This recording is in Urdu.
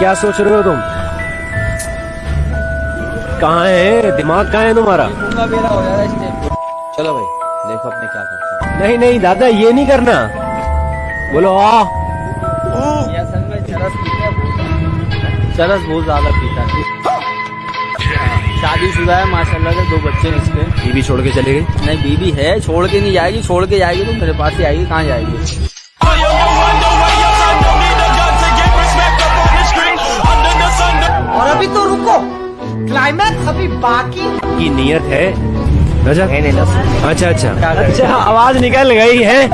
کیا سوچ رہے ہو تم؟ کہاں ہے دماغ کہاں ہے تمہارا؟ چلو بھائی دیکھو اپنے کیا کرتے نہیں نہیں دادا یہ نہیں کرنا۔ بولو آ۔ چرس بہت زیادہ پیتا شادی شدہ ہے ماشاء اللہ کے دو بچے ہیں اس کے بیوی چھوڑ کے چلے گئے نہیں بیوی ہے چھوڑ کے نہیں جائے گی چھوڑ کے جائے گی تو میرے پاس ہی آئے گی کہاں جائے گی؟ کلائمیکس ابھی باقی کی نیت ہے اچھا اچھا اچھا آواز نکل گئی ہے